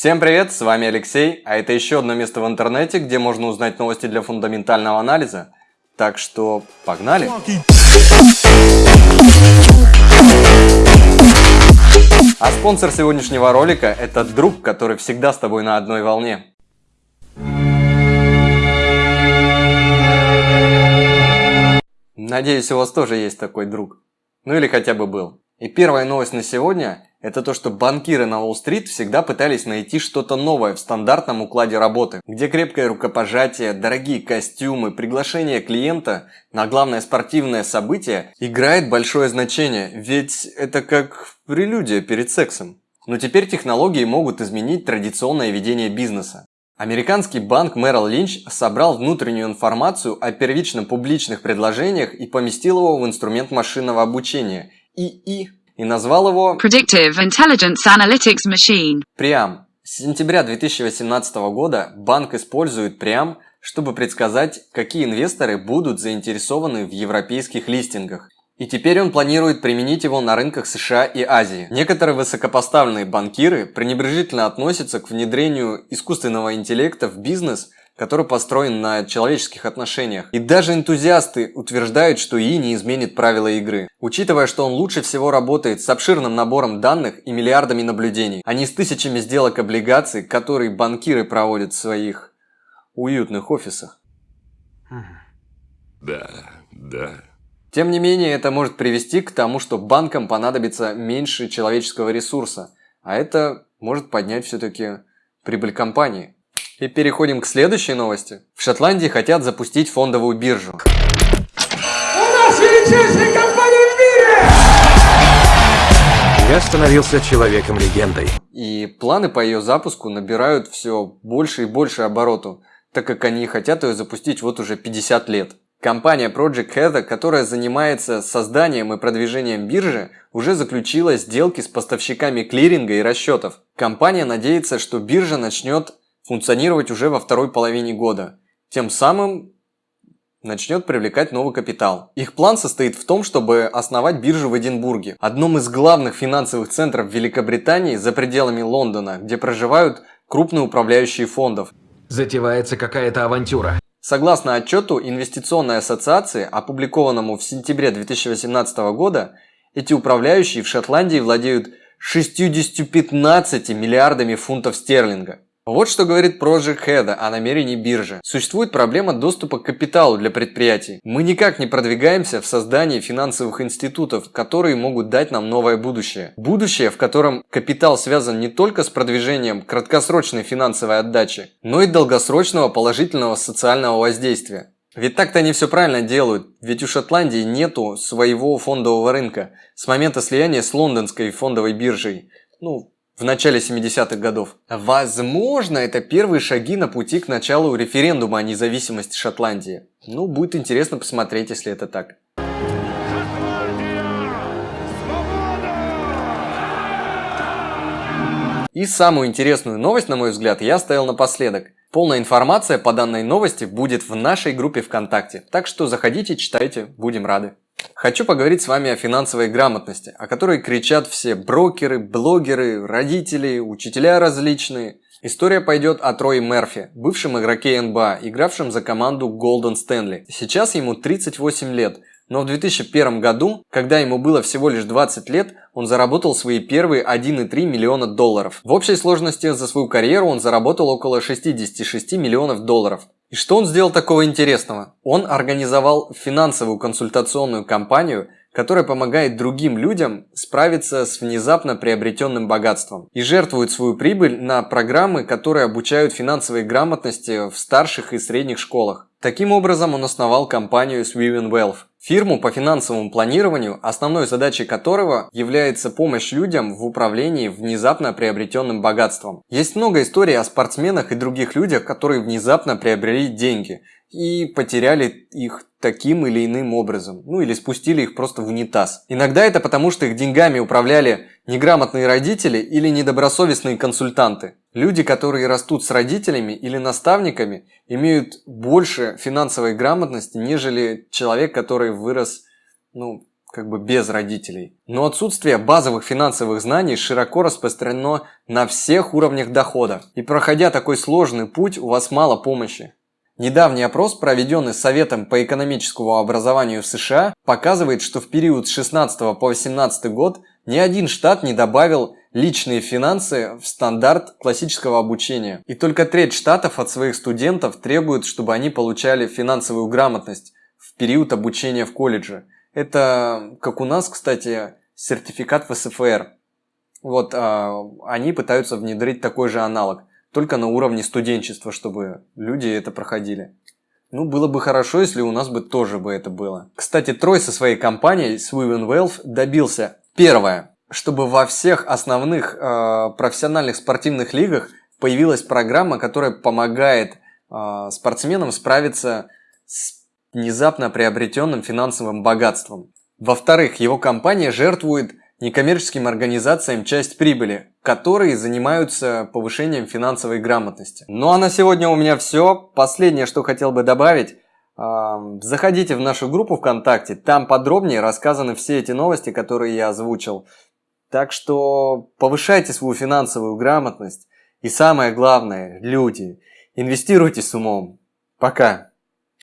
Всем привет, с вами Алексей, а это еще одно место в интернете, где можно узнать новости для фундаментального анализа. Так что погнали! А спонсор сегодняшнего ролика – это друг, который всегда с тобой на одной волне. Надеюсь, у вас тоже есть такой друг. Ну или хотя бы был. И первая новость на сегодня – это то, что банкиры на Уолл-стрит всегда пытались найти что-то новое в стандартном укладе работы, где крепкое рукопожатие, дорогие костюмы, приглашение клиента на главное спортивное событие играет большое значение, ведь это как прелюдия перед сексом. Но теперь технологии могут изменить традиционное ведение бизнеса. Американский банк Merrill Lynch собрал внутреннюю информацию о первичном публичных предложениях и поместил его в инструмент машинного обучения – ИИ и назвал его Predictive Intelligence Analytics Machine. Приам. С сентября 2018 года банк использует Приам, чтобы предсказать, какие инвесторы будут заинтересованы в европейских листингах. И теперь он планирует применить его на рынках США и Азии. Некоторые высокопоставленные банкиры пренебрежительно относятся к внедрению искусственного интеллекта в бизнес – который построен на человеческих отношениях. И даже энтузиасты утверждают, что ИИ не изменит правила игры. Учитывая, что он лучше всего работает с обширным набором данных и миллиардами наблюдений, а не с тысячами сделок облигаций, которые банкиры проводят в своих уютных офисах. Да, да. Тем не менее, это может привести к тому, что банкам понадобится меньше человеческого ресурса, а это может поднять все-таки прибыль компании. И переходим к следующей новости. В Шотландии хотят запустить фондовую биржу. У нас величайшая компания в мире! Я становился человеком-легендой. И планы по ее запуску набирают все больше и больше обороту, так как они хотят ее запустить вот уже 50 лет. Компания Project Heather, которая занимается созданием и продвижением биржи, уже заключила сделки с поставщиками клиринга и расчетов. Компания надеется, что биржа начнет функционировать уже во второй половине года. Тем самым начнет привлекать новый капитал. Их план состоит в том, чтобы основать биржу в Эдинбурге, одном из главных финансовых центров Великобритании за пределами Лондона, где проживают крупные управляющие фондов. Затевается какая-то авантюра. Согласно отчету Инвестиционной ассоциации, опубликованному в сентябре 2018 года, эти управляющие в Шотландии владеют 615 миллиардами фунтов стерлинга. Вот что говорит Project Head о намерении биржи. Существует проблема доступа к капиталу для предприятий. Мы никак не продвигаемся в создании финансовых институтов, которые могут дать нам новое будущее. Будущее, в котором капитал связан не только с продвижением краткосрочной финансовой отдачи, но и долгосрочного положительного социального воздействия. Ведь так-то они все правильно делают, ведь у Шотландии нету своего фондового рынка с момента слияния с лондонской фондовой биржей. Ну, в начале 70-х годов. Возможно, это первые шаги на пути к началу референдума о независимости Шотландии. Ну, будет интересно посмотреть, если это так. И самую интересную новость, на мой взгляд, я оставил напоследок. Полная информация по данной новости будет в нашей группе ВКонтакте, так что заходите, читайте, будем рады. Хочу поговорить с вами о финансовой грамотности, о которой кричат все брокеры, блогеры, родители, учителя различные. История пойдет о Трое Мерфи, бывшем игроке НБА, игравшем за команду Golden Stanley. Сейчас ему 38 лет, но в 2001 году, когда ему было всего лишь 20 лет, он заработал свои первые 1,3 миллиона долларов. В общей сложности за свою карьеру он заработал около 66 миллионов долларов. И что он сделал такого интересного? Он организовал финансовую консультационную компанию, которая помогает другим людям справиться с внезапно приобретенным богатством и жертвует свою прибыль на программы, которые обучают финансовой грамотности в старших и средних школах. Таким образом, он основал компанию Swiven Wealth, фирму по финансовому планированию, основной задачей которого является помощь людям в управлении внезапно приобретенным богатством. Есть много историй о спортсменах и других людях, которые внезапно приобрели деньги и потеряли их таким или иным образом, ну или спустили их просто в унитаз. Иногда это потому, что их деньгами управляли неграмотные родители или недобросовестные консультанты. Люди, которые растут с родителями или наставниками, имеют больше финансовой грамотности, нежели человек, который вырос ну, как бы без родителей. Но отсутствие базовых финансовых знаний широко распространено на всех уровнях дохода. И проходя такой сложный путь, у вас мало помощи. Недавний опрос, проведенный Советом по экономическому образованию в США, показывает, что в период с 16 по 18 год ни один штат не добавил личные финансы в стандарт классического обучения. И только треть штатов от своих студентов требует, чтобы они получали финансовую грамотность в период обучения в колледже. Это, как у нас, кстати, сертификат в СФР. Вот, а, они пытаются внедрить такой же аналог только на уровне студенчества, чтобы люди это проходили. Ну, было бы хорошо, если у нас бы тоже бы это было. Кстати, Трой со своей компанией Swiven Wealth добился первое, чтобы во всех основных э, профессиональных спортивных лигах появилась программа, которая помогает э, спортсменам справиться с внезапно приобретенным финансовым богатством. Во-вторых, его компания жертвует некоммерческим организациям часть прибыли, которые занимаются повышением финансовой грамотности. Ну а на сегодня у меня все. Последнее, что хотел бы добавить. Заходите в нашу группу ВКонтакте, там подробнее рассказаны все эти новости, которые я озвучил. Так что повышайте свою финансовую грамотность. И самое главное, люди, инвестируйте с умом. Пока.